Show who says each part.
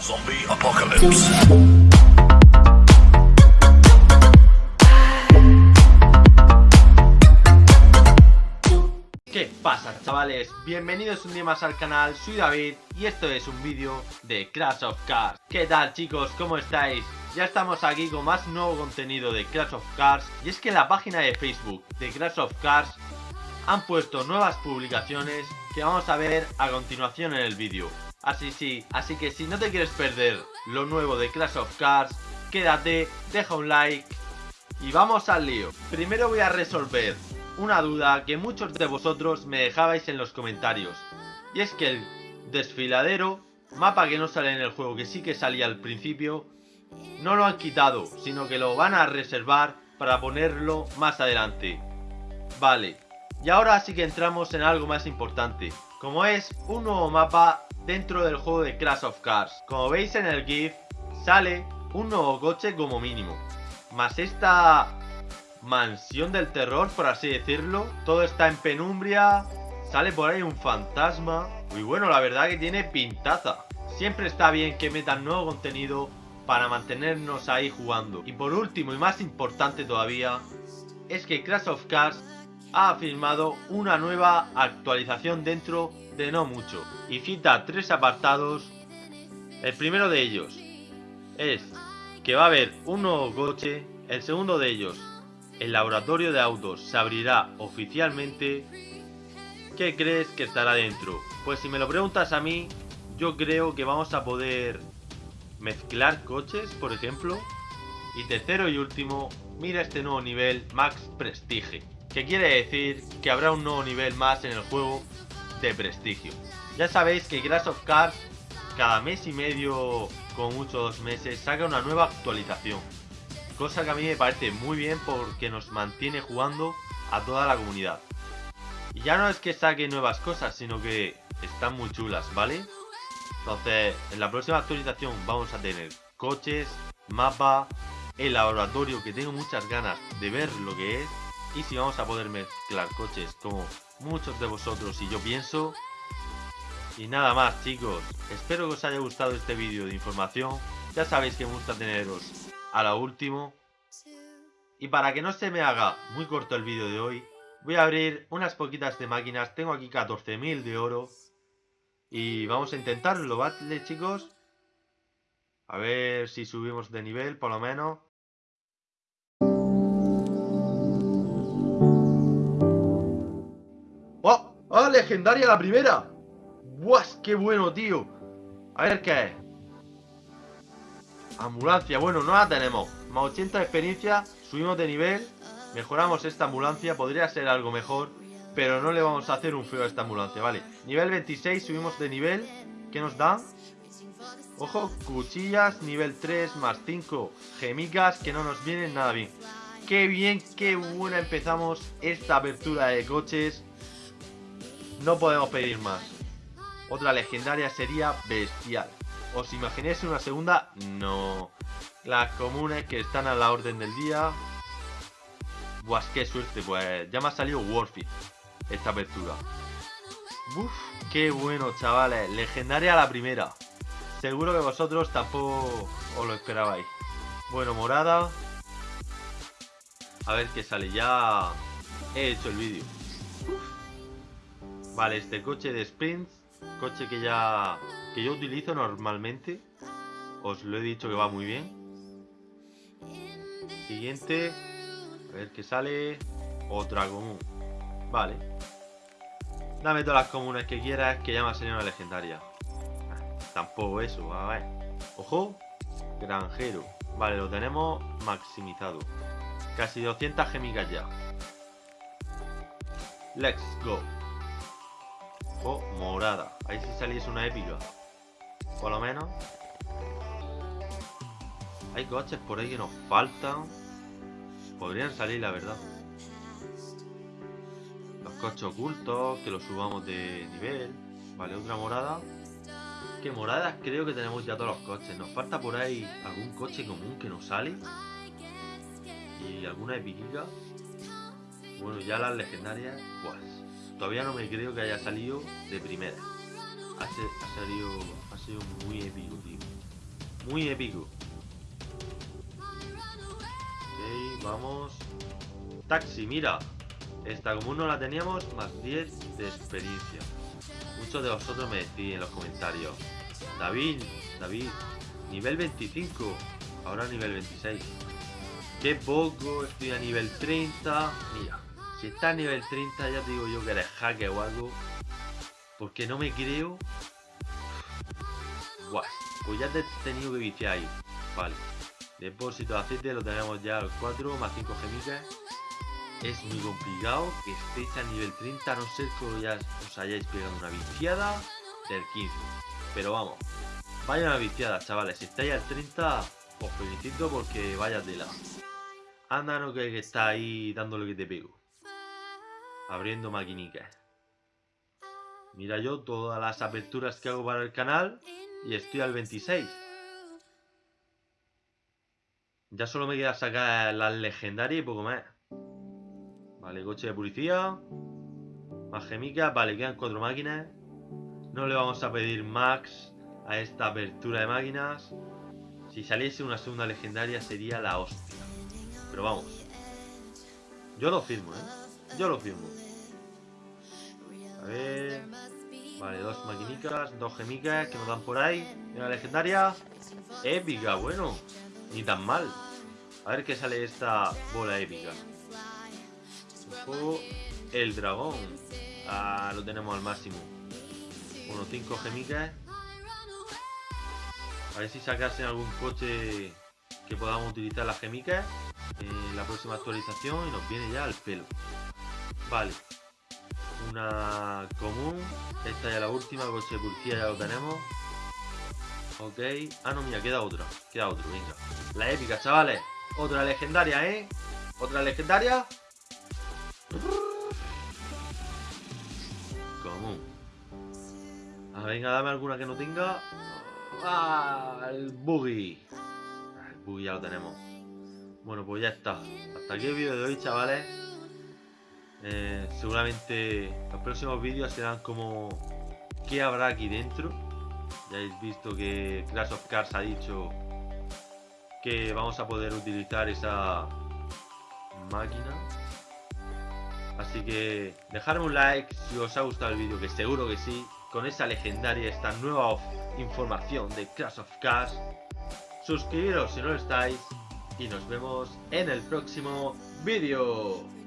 Speaker 1: Zombie Apocalypse.
Speaker 2: ¿Qué pasa chavales? Bienvenidos un día más al canal, soy David y esto es un vídeo de Crash of Cars ¿Qué tal chicos? ¿Cómo estáis? Ya estamos aquí con más nuevo contenido de Crash of Cars Y es que en la página de Facebook de Crash of Cars han puesto nuevas publicaciones que vamos a ver a continuación en el vídeo Así sí, así que si no te quieres perder lo nuevo de Crash of Cars Quédate, deja un like y vamos al lío Primero voy a resolver una duda que muchos de vosotros me dejabais en los comentarios. Y es que el desfiladero, mapa que no sale en el juego, que sí que salía al principio, no lo han quitado, sino que lo van a reservar para ponerlo más adelante. Vale, y ahora sí que entramos en algo más importante, como es un nuevo mapa dentro del juego de Crash of Cars. Como veis en el GIF, sale un nuevo coche como mínimo. Más esta mansión del terror, por así decirlo. Todo está en penumbria. Sale por ahí un fantasma. Muy bueno, la verdad que tiene pintaza. Siempre está bien que metan nuevo contenido para mantenernos ahí jugando. Y por último y más importante todavía, es que Crash of Cars ha firmado una nueva actualización dentro no mucho. Y cita tres apartados. El primero de ellos es que va a haber un nuevo coche. El segundo de ellos el laboratorio de autos se abrirá oficialmente, ¿qué crees que estará dentro? Pues si me lo preguntas a mí, yo creo que vamos a poder mezclar coches, por ejemplo. Y tercero y último, mira este nuevo nivel Max Prestige, que quiere decir que habrá un nuevo nivel más en el juego de prestigio. Ya sabéis que Crash of Cars cada mes y medio, con muchos meses, saca una nueva actualización. Cosa que a mí me parece muy bien porque nos mantiene jugando a toda la comunidad. Y ya no es que saque nuevas cosas, sino que están muy chulas, ¿vale? Entonces, en la próxima actualización vamos a tener coches, mapa, el laboratorio que tengo muchas ganas de ver lo que es. Y si vamos a poder mezclar coches como muchos de vosotros y yo pienso. Y nada más chicos, espero que os haya gustado este vídeo de información. Ya sabéis que me gusta teneros a lo último. Y para que no se me haga muy corto el vídeo de hoy, voy a abrir unas poquitas de máquinas. Tengo aquí 14.000 de oro. Y vamos a intentarlo, ¿vale chicos? A ver si subimos de nivel, por lo menos. ¡Oh! ¡Legendaria la primera! ¡Buah! ¡Qué bueno, tío! A ver qué es. Ambulancia, bueno, no la tenemos Más 80 de experiencia, subimos de nivel Mejoramos esta ambulancia, podría ser algo mejor Pero no le vamos a hacer un feo a esta ambulancia, vale Nivel 26, subimos de nivel ¿Qué nos da? Ojo, cuchillas, nivel 3 más 5 Gemicas que no nos vienen nada bien Qué bien, qué buena empezamos esta apertura de coches No podemos pedir más Otra legendaria sería bestial ¿Os imagináis una segunda? No. Las comunes que están a la orden del día. Buah, qué suerte, pues ya me ha salido Warfit esta apertura. Uf, qué bueno, chavales. Legendaria la primera. Seguro que vosotros tampoco os lo esperabais. Bueno, morada. A ver qué sale. Ya he hecho el vídeo. Vale, este coche de sprints. Coche que ya que yo utilizo normalmente. Os lo he dicho que va muy bien. Siguiente. A ver qué sale. Otra común. Vale. Dame todas las comunes que quieras, que ya me ha salido una legendaria. Ah, tampoco eso, a ver. Ojo. Granjero. Vale, lo tenemos maximizado. Casi 200 gemigas ya. Let's go. Ojo, morada. Ahí sí saliese una épica. Por lo menos. Hay coches por ahí que nos faltan. Podrían salir, la verdad. Los coches ocultos, que los subamos de nivel. Vale, otra morada. Que moradas creo que tenemos ya todos los coches. Nos falta por ahí algún coche común que nos sale. Y alguna epiquica. Bueno, ya las legendarias, pues todavía no me creo que haya salido de primera. Ha, sido muy épico, tío. Muy épico. Ok, vamos. Taxi, mira. Esta como no la teníamos, más 10 de experiencia. Muchos de vosotros me decís en los comentarios. David, David, nivel 25. Ahora nivel 26. Qué poco, estoy a nivel 30. Mira, si está a nivel 30 ya te digo yo que eres hacker o algo. Porque no me creo. Guay, pues ya te he tenido que viciar ahí. Vale. Depósito de aceite lo tenemos ya al 4 más 5 gemitas. Es muy complicado que estéis a nivel 30 a no ser que ya os hayáis pegado una viciada del 15. Pero vamos, vaya una viciada, chavales. Si estáis al 30, os felicito porque vaya tela. Anda, no que está ahí dándole que te pego. Abriendo maquinicas. Mira yo todas las aperturas que hago para el canal y estoy al 26. Ya solo me queda sacar las legendarias y poco más. Vale, coche de policía. Más gemicas. Vale, quedan cuatro máquinas. No le vamos a pedir max a esta apertura de máquinas. Si saliese una segunda legendaria sería la hostia. Pero vamos. Yo lo firmo, ¿eh? Yo lo firmo. A ver. Vale, dos maquinicas, dos gemicas que nos dan por ahí. Una legendaria. Épica, bueno. Ni tan mal. A ver qué sale esta bola épica. El dragón. Ah, lo tenemos al máximo. Unos 5 gemicas. A ver si sacasen algún coche que podamos utilizar las gemicas en la próxima actualización y nos viene ya al pelo. Vale. Una común. Esta ya la última, coche de policía ya lo tenemos. Ok. Ah, no, mira, queda otra. Queda otro, venga. La épica, chavales. Otra legendaria, ¿eh? Otra legendaria. Común. Ah, venga, dame alguna que no tenga. Ah, el buggy. El buggy ya lo tenemos. Bueno, pues ya está. Hasta aquí el vídeo de hoy, chavales. Eh, seguramente los próximos vídeos serán como qué habrá aquí dentro. Ya habéis visto que Crash of Cars ha dicho que vamos a poder utilizar esa máquina. Así que dejadme un like si os ha gustado el vídeo, que seguro que sí, con esa legendaria, esta nueva información de Crash of Cars. Suscribiros si no lo estáis y nos vemos en el próximo vídeo.